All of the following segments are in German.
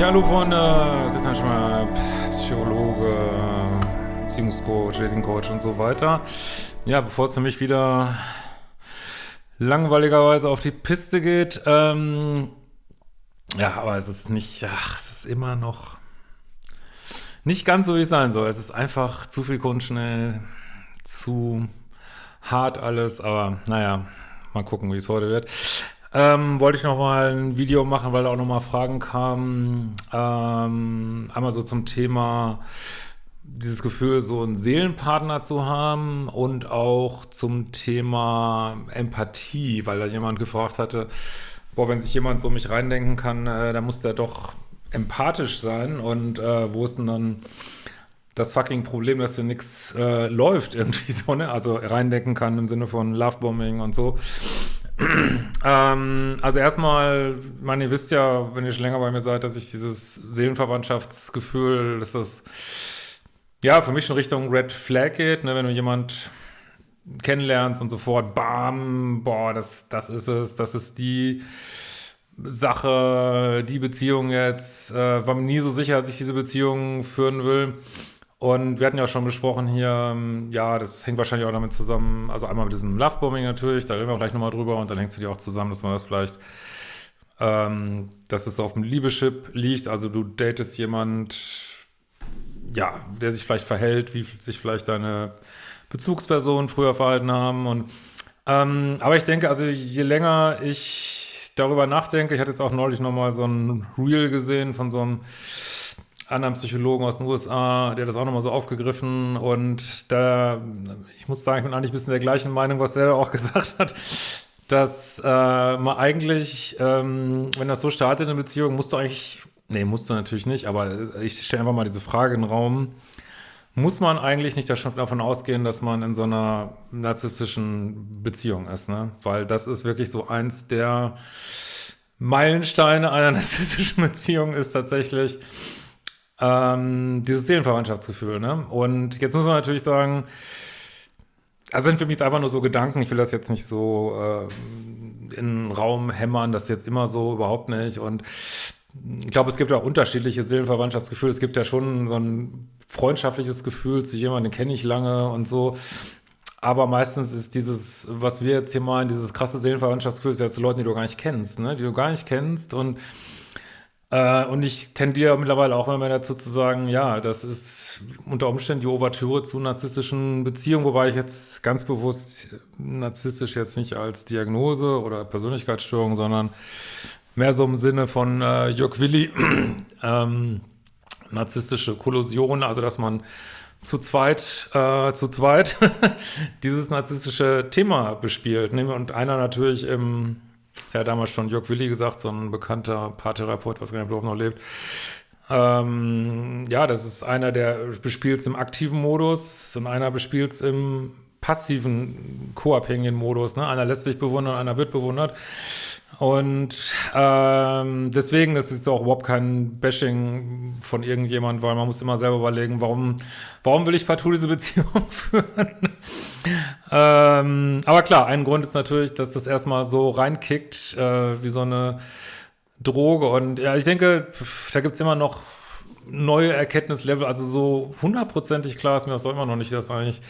Ja, hallo Freunde, Christian Schmer, Psychologe, Beziehungscoach, Datingcoach und so weiter. Ja, bevor es für mich wieder langweiligerweise auf die Piste geht, ähm, ja, aber es ist nicht, ach, es ist immer noch nicht ganz so, wie es sein soll. Es ist einfach zu viel Grundschnell, zu hart alles, aber naja, mal gucken, wie es heute wird. Ähm, wollte ich noch mal ein Video machen, weil da auch noch mal Fragen kamen. Ähm, einmal so zum Thema dieses Gefühl, so einen Seelenpartner zu haben und auch zum Thema Empathie, weil da jemand gefragt hatte, boah, wenn sich jemand so mich reindenken kann, äh, dann muss der doch empathisch sein und äh, wo ist denn dann das fucking Problem, dass hier nichts äh, läuft irgendwie so, ne? Also reindenken kann im Sinne von Lovebombing und so ähm, also erstmal, man, ihr wisst ja, wenn ihr schon länger bei mir seid, dass ich dieses Seelenverwandtschaftsgefühl, dass das ja für mich schon Richtung Red Flag geht, ne, wenn du jemand kennenlernst und sofort, bam, boah, das, das ist es, das ist die Sache, die Beziehung jetzt, äh, war mir nie so sicher, dass ich diese Beziehung führen will. Und wir hatten ja auch schon besprochen hier, ähm, ja, das hängt wahrscheinlich auch damit zusammen, also einmal mit diesem Lovebombing natürlich, da reden wir gleich nochmal drüber und dann hängt es natürlich auch zusammen, dass man das vielleicht, ähm, dass es auf dem Liebeschip liegt, also du datest jemand, ja, der sich vielleicht verhält, wie sich vielleicht deine Bezugspersonen früher verhalten haben. Und ähm, aber ich denke, also je länger ich darüber nachdenke, ich hatte jetzt auch neulich nochmal so ein Reel gesehen von so einem anderen Psychologen aus den USA, der das auch nochmal so aufgegriffen und da, ich muss sagen, ich bin eigentlich ein bisschen der gleichen Meinung, was der da auch gesagt hat, dass äh, man eigentlich, ähm, wenn das so startet in Beziehung, musst du eigentlich, nee, musst du natürlich nicht, aber ich stelle einfach mal diese Frage in den Raum, muss man eigentlich nicht davon ausgehen, dass man in so einer narzisstischen Beziehung ist, ne? Weil das ist wirklich so eins der Meilensteine einer narzisstischen Beziehung ist tatsächlich, ähm, dieses Seelenverwandtschaftsgefühl, ne? Und jetzt muss man natürlich sagen, also sind für mich einfach nur so Gedanken, ich will das jetzt nicht so äh, in den Raum hämmern, das ist jetzt immer so, überhaupt nicht. Und ich glaube, es gibt auch unterschiedliche Seelenverwandtschaftsgefühle. Es gibt ja schon so ein freundschaftliches Gefühl zu jemandem, den kenne ich lange und so. Aber meistens ist dieses, was wir jetzt hier meinen, dieses krasse Seelenverwandtschaftsgefühl, ist ja zu Leuten, die du gar nicht kennst, ne? Die du gar nicht kennst und äh, und ich tendiere mittlerweile auch immer mehr dazu zu sagen, ja, das ist unter Umständen die Ouvertüre zu narzisstischen Beziehungen, wobei ich jetzt ganz bewusst narzisstisch jetzt nicht als Diagnose oder Persönlichkeitsstörung, sondern mehr so im Sinne von äh, Jörg Willi, ähm, narzisstische Kollusion, also dass man zu zweit, äh, zu zweit dieses narzisstische Thema bespielt. Und einer natürlich im der hat damals schon Jörg Willi gesagt, so ein bekannter Paartherapeut, was überhaupt noch lebt. Ähm, ja, das ist einer, der bespielt es im aktiven Modus und einer bespielt es im passiven, co-abhängigen Modus. Ne? Einer lässt sich bewundern, einer wird bewundert. Und ähm, deswegen ist es auch überhaupt kein Bashing von irgendjemand, weil man muss immer selber überlegen, warum, warum will ich partout diese Beziehung führen? Ähm, aber klar, ein Grund ist natürlich, dass das erstmal so reinkickt, äh, wie so eine Droge. Und ja, ich denke, da gibt's immer noch neue Erkenntnislevel. Also so hundertprozentig klar ist mir das immer noch nicht, dass eigentlich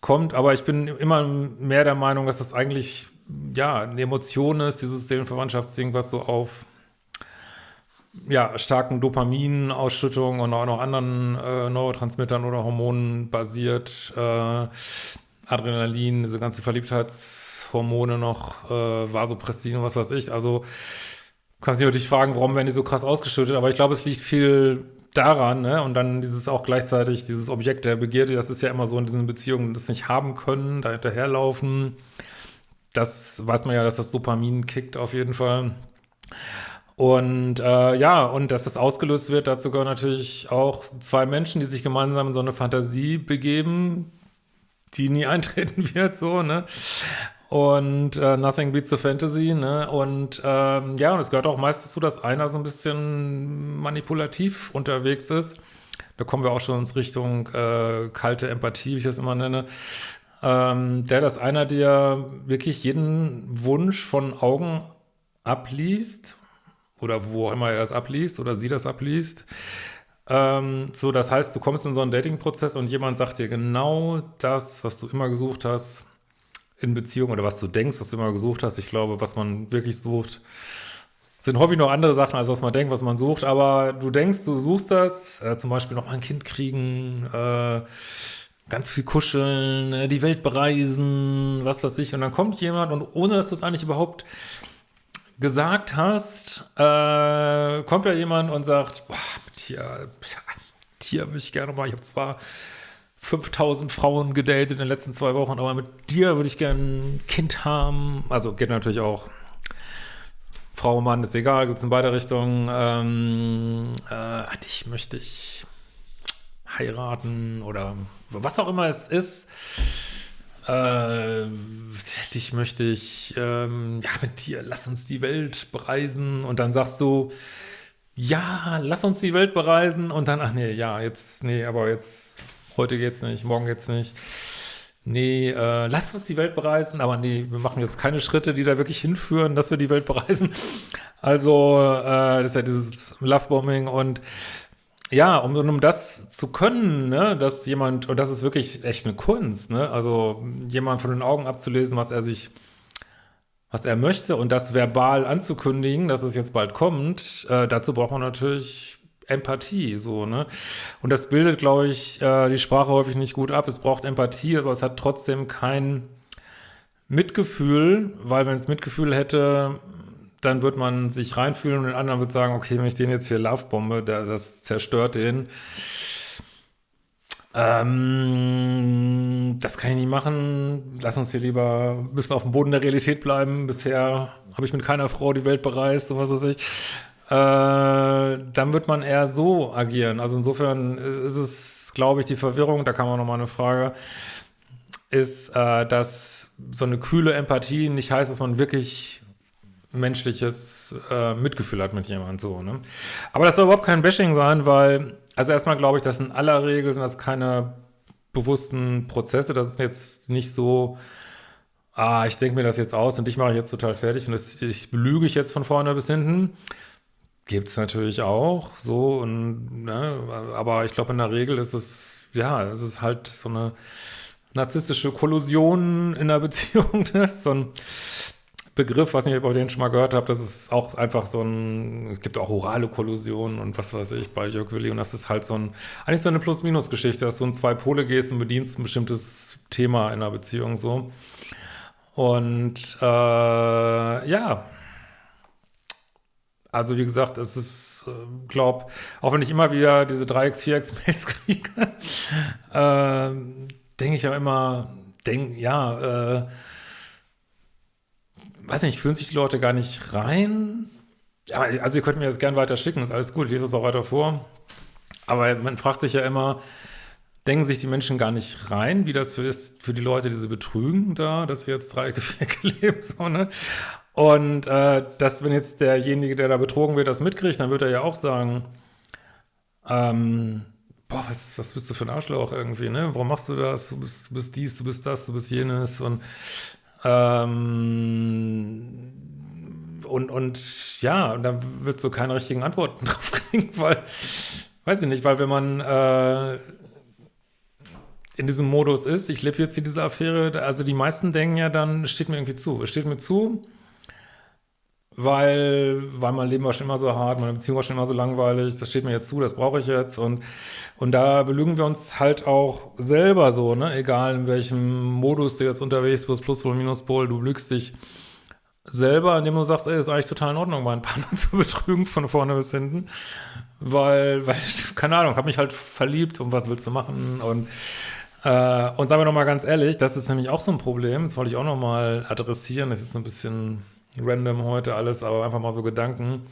kommt. Aber ich bin immer mehr der Meinung, dass das eigentlich ja, eine Emotion ist, dieses Seelenverwandtschaftsding, was so auf ja, starken Dopaminausschüttungen und auch noch anderen äh, Neurotransmittern oder Hormonen basiert. Äh, Adrenalin, diese ganze Verliebtheitshormone noch, äh, Vasopressin und was weiß ich. Also kannst du dich fragen, warum werden die so krass ausgeschüttet, aber ich glaube, es liegt viel daran, ne? Und dann dieses auch gleichzeitig, dieses Objekt der Begierde, das ist ja immer so in diesen Beziehungen, das nicht haben können, da hinterherlaufen das weiß man ja, dass das Dopamin kickt auf jeden Fall. Und äh, ja, und dass das ausgelöst wird, dazu gehören natürlich auch zwei Menschen, die sich gemeinsam in so eine Fantasie begeben, die nie eintreten wird, so, ne? Und äh, Nothing Beats the Fantasy, ne? Und ähm, ja, und es gehört auch meist dazu, dass einer so ein bisschen manipulativ unterwegs ist. Da kommen wir auch schon ins Richtung äh, kalte Empathie, wie ich das immer nenne ähm, der das einer, der wirklich jeden Wunsch von Augen abliest oder wo auch immer er das abliest oder sie das abliest. Ähm, so, das heißt, du kommst in so einen Dating-Prozess und jemand sagt dir genau das, was du immer gesucht hast in Beziehung oder was du denkst, was du immer gesucht hast. Ich glaube, was man wirklich sucht, sind häufig noch andere Sachen, als was man denkt, was man sucht. Aber du denkst, du suchst das, äh, zum Beispiel noch mal ein Kind kriegen, äh, ganz viel kuscheln, äh, die Welt bereisen, was weiß ich. Und dann kommt jemand und ohne, dass du es eigentlich überhaupt gesagt hast, äh, kommt da jemand und sagt, boah, dir, dir würde ich gerne mal, ich habe zwar 5000 Frauen gedatet in den letzten zwei Wochen, aber mit dir würde ich gerne ein Kind haben. Also geht natürlich auch Frau, Mann, ist egal, gibt es in beide Richtungen. Ähm, äh, dich möchte ich heiraten oder was auch immer es ist. Äh, dich möchte ich, ähm, ja, mit dir, lass uns die Welt bereisen. Und dann sagst du, ja, lass uns die Welt bereisen. Und dann, ach nee, ja, jetzt, nee, aber jetzt, heute geht's nicht, morgen geht's nicht. Nee, äh, lass uns die Welt bereisen, aber nee, wir machen jetzt keine Schritte, die da wirklich hinführen, dass wir die Welt bereisen. Also, äh, das ist ja dieses Lovebombing und ja, um, um das zu können, ne, dass jemand, und das ist wirklich echt eine Kunst, ne, also jemand von den Augen abzulesen, was er sich, was er möchte und das verbal anzukündigen, dass es jetzt bald kommt, äh, dazu braucht man natürlich Empathie, so, ne, und das bildet, glaube ich, äh, die Sprache häufig nicht gut ab, es braucht Empathie, aber es hat trotzdem kein Mitgefühl, weil wenn es Mitgefühl hätte, dann wird man sich reinfühlen und den anderen wird sagen, okay, wenn ich den jetzt hier Lovebombe, der, das zerstört den. Ähm, das kann ich nicht machen. Lass uns hier lieber ein bisschen auf dem Boden der Realität bleiben. Bisher habe ich mit keiner Frau die Welt bereist und was weiß ich. Äh, dann wird man eher so agieren. Also insofern ist es, glaube ich, die Verwirrung, da kam auch nochmal eine Frage, ist, äh, dass so eine kühle Empathie nicht heißt, dass man wirklich menschliches äh, Mitgefühl hat mit jemand so, ne? Aber das soll überhaupt kein Bashing sein, weil, also erstmal glaube ich, dass in aller Regel sind das keine bewussten Prozesse, das ist jetzt nicht so, ah, ich denke mir das jetzt aus und dich mache ich jetzt total fertig und das, ich belüge ich jetzt von vorne bis hinten. Gibt es natürlich auch, so, und, ne, aber ich glaube, in der Regel ist es, ja, es ist halt so eine narzisstische Kollusion in der Beziehung, ne? so ein Begriff, was ich über den schon mal gehört habe, das ist auch einfach so ein, es gibt auch orale Kollusionen und was weiß ich bei Jörg Willi und das ist halt so ein, eigentlich so eine Plus-Minus-Geschichte, dass du in zwei Pole gehst und bedienst ein bestimmtes Thema in einer Beziehung so. Und äh, ja, also wie gesagt, es ist, äh, glaub, auch wenn ich immer wieder diese 3x, 4x Mails kriege, äh, denke ich ja immer, denk, ja, äh, weiß nicht, fühlen sich die Leute gar nicht rein? Ja, also ihr könnt mir das gerne weiter schicken, ist alles gut, lese es auch weiter vor. Aber man fragt sich ja immer, denken sich die Menschen gar nicht rein, wie das ist für die Leute, die sie betrügen da, dass wir jetzt drei Gefäcke leben, so, ne? Und äh, dass, wenn jetzt derjenige, der da betrogen wird, das mitkriegt, dann wird er ja auch sagen, ähm, boah, was, was bist du für ein Arschloch irgendwie, ne? Warum machst du das? Du bist, du bist dies, du bist das, du bist jenes und ähm, und, und ja, und da wird so keine richtigen Antworten drauf kriegen, weil, weiß ich nicht, weil wenn man äh, in diesem Modus ist, ich lebe jetzt hier diese Affäre, also die meisten denken ja dann, steht mir irgendwie zu, es steht mir zu, weil, weil mein Leben war schon immer so hart, meine Beziehung war schon immer so langweilig, das steht mir jetzt zu, das brauche ich jetzt. Und, und da belügen wir uns halt auch selber so, ne, egal in welchem Modus du jetzt unterwegs bist, Pluspol, Minuspol, du belügst dich selber, indem du sagst, ey, ist eigentlich total in Ordnung, meinen Partner zu betrügen, von vorne bis hinten, weil, weil ich, keine Ahnung, habe mich halt verliebt und was willst du machen? Und äh, und sagen wir nochmal ganz ehrlich, das ist nämlich auch so ein Problem, das wollte ich auch nochmal adressieren, das ist jetzt ein bisschen random heute alles, aber einfach mal so Gedanken.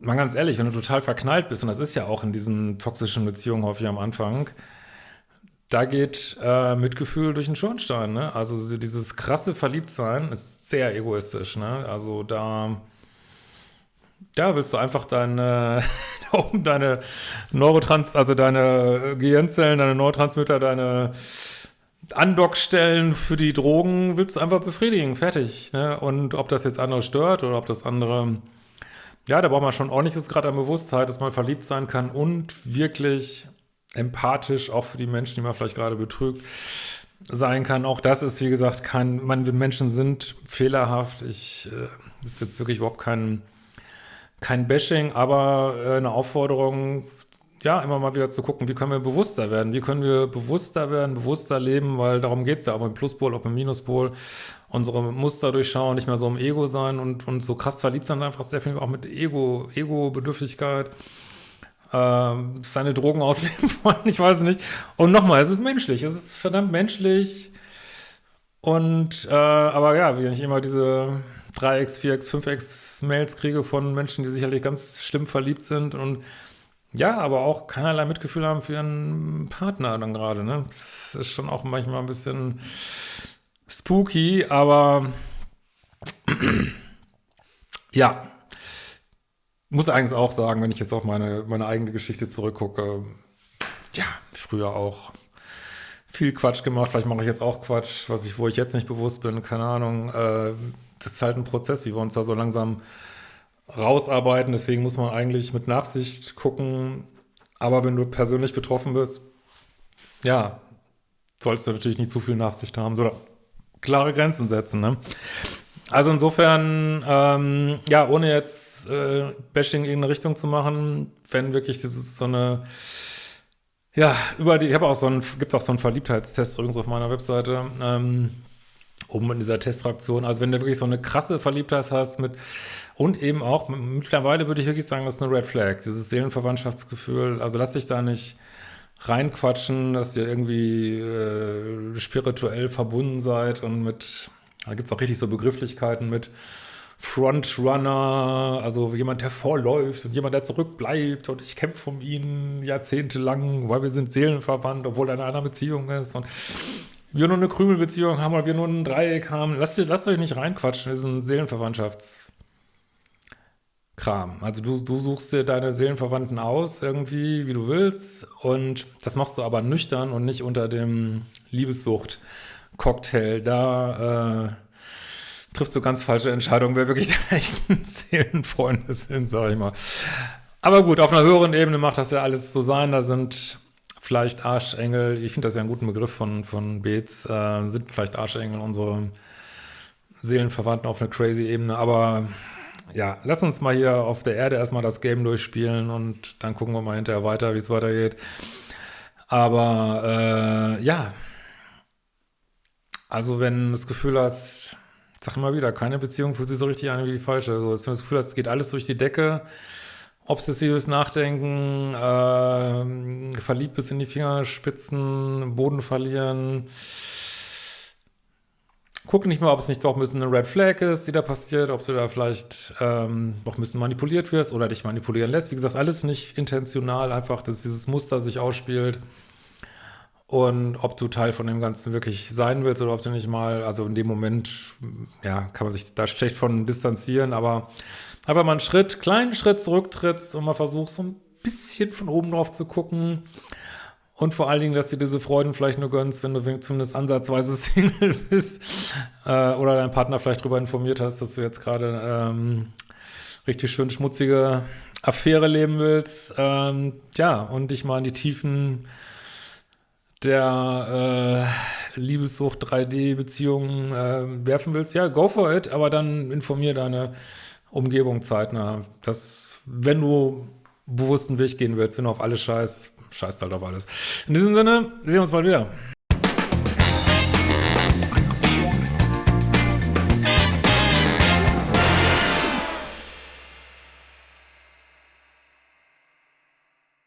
Mal ganz ehrlich, wenn du total verknallt bist, und das ist ja auch in diesen toxischen Beziehungen häufig am Anfang, da geht äh, Mitgefühl durch den Schornstein, ne? Also dieses krasse Verliebtsein ist sehr egoistisch, ne? Also da, da willst du einfach deine, deine Neurotrans, also deine Gehirnzellen, deine Neurotransmitter, deine Andockstellen für die Drogen willst du einfach befriedigen, fertig. Ne? Und ob das jetzt andere stört oder ob das andere ja, da braucht man schon ordentliches Grad an Bewusstheit, dass man verliebt sein kann und wirklich empathisch, auch für die Menschen, die man vielleicht gerade betrügt, sein kann. Auch das ist, wie gesagt, kein, man, Menschen sind fehlerhaft. Ich, äh, ist jetzt wirklich überhaupt kein, kein Bashing, aber äh, eine Aufforderung, ja, immer mal wieder zu gucken, wie können wir bewusster werden, wie können wir bewusster werden, bewusster leben, weil darum geht es ja, ob im Pluspol, ob im Minuspol, unsere Muster durchschauen, nicht mehr so im Ego sein und, und so krass verliebt sein, einfach sehr viel auch mit Ego, Ego-Bedürftigkeit, äh, seine Drogen ausleben wollen, ich weiß nicht. Und nochmal, es ist menschlich, es ist verdammt menschlich. Und, äh, aber ja, wenn ich immer diese 3x, 4x, 5x Mails kriege von Menschen, die sicherlich ganz schlimm verliebt sind und ja, aber auch keinerlei Mitgefühl haben für ihren Partner dann gerade, ne? Das ist schon auch manchmal ein bisschen spooky, aber ja, muss eigentlich auch sagen, wenn ich jetzt auf meine, meine eigene Geschichte zurückgucke, ja, früher auch viel Quatsch gemacht, vielleicht mache ich jetzt auch Quatsch, was ich, wo ich jetzt nicht bewusst bin, keine Ahnung. Äh, das ist halt ein Prozess, wie wir uns da so langsam rausarbeiten. Deswegen muss man eigentlich mit Nachsicht gucken. Aber wenn du persönlich betroffen bist, ja, sollst du natürlich nicht zu viel Nachsicht haben, sondern klare Grenzen setzen. Ne? Also insofern, ähm, ja, ohne jetzt äh, Bashing in eine Richtung zu machen, wenn wirklich dieses so eine, ja, über die, ich habe auch so einen, gibt auch so einen Verliebtheitstest übrigens auf meiner Webseite, ähm, oben in dieser Testfraktion. Also wenn du wirklich so eine krasse Verliebtheit hast mit und eben auch, mittlerweile würde ich wirklich sagen, das ist eine Red Flag, dieses Seelenverwandtschaftsgefühl. Also lass dich da nicht reinquatschen, dass ihr irgendwie äh, spirituell verbunden seid und mit, da gibt es auch richtig so Begrifflichkeiten mit Frontrunner, also jemand, der vorläuft und jemand, der zurückbleibt und ich kämpfe um ihn jahrzehntelang, weil wir sind seelenverwandt, obwohl er in einer Beziehung ist und wir nur eine Krümelbeziehung haben oder wir nur ein Dreieck haben. Lasst, lasst euch nicht reinquatschen, das ist ein Seelenverwandtschafts- Kram. Also du, du suchst dir deine Seelenverwandten aus, irgendwie, wie du willst. Und das machst du aber nüchtern und nicht unter dem Liebessucht-Cocktail. Da äh, triffst du ganz falsche Entscheidungen, wer wirklich deine echten Seelenfreunde sind, sag ich mal. Aber gut, auf einer höheren Ebene macht das ja alles so sein. Da sind vielleicht Arschengel, ich finde das ja einen guten Begriff von, von Beets, äh, sind vielleicht Arschengel unsere Seelenverwandten auf einer crazy Ebene, aber ja, lass uns mal hier auf der Erde erstmal das Game durchspielen und dann gucken wir mal hinterher weiter, wie es weitergeht. Aber äh, ja, also wenn du das Gefühl hast, sag immer wieder, keine Beziehung fühlt sich so richtig an wie die falsche. Also, wenn du das Gefühl hast, es geht alles durch die Decke, obsessives Nachdenken, äh, verliebt bis in die Fingerspitzen, Boden verlieren, Guck nicht mal, ob es nicht doch ein bisschen eine Red Flag ist, die da passiert, ob du da vielleicht ähm, doch ein bisschen manipuliert wirst oder dich manipulieren lässt. Wie gesagt, alles nicht intentional, einfach, dass dieses Muster sich ausspielt und ob du Teil von dem Ganzen wirklich sein willst oder ob du nicht mal, also in dem Moment, ja, kann man sich da schlecht von distanzieren, aber einfach mal einen Schritt, kleinen Schritt zurücktrittst und mal versuchst, so ein bisschen von oben drauf zu gucken und vor allen Dingen, dass du diese Freuden vielleicht nur gönnst, wenn du zumindest ansatzweise Single bist äh, oder dein Partner vielleicht darüber informiert hast, dass du jetzt gerade ähm, richtig schön schmutzige Affäre leben willst. Ähm, ja, und dich mal in die Tiefen der äh, Liebessucht 3D-Beziehungen äh, werfen willst. Ja, go for it, aber dann informier deine Umgebung zeitnah. Dass, wenn du bewussten Weg gehen willst, wenn du auf alles scheißt, scheißt halt auf alles. In diesem Sinne, sehen wir uns bald wieder.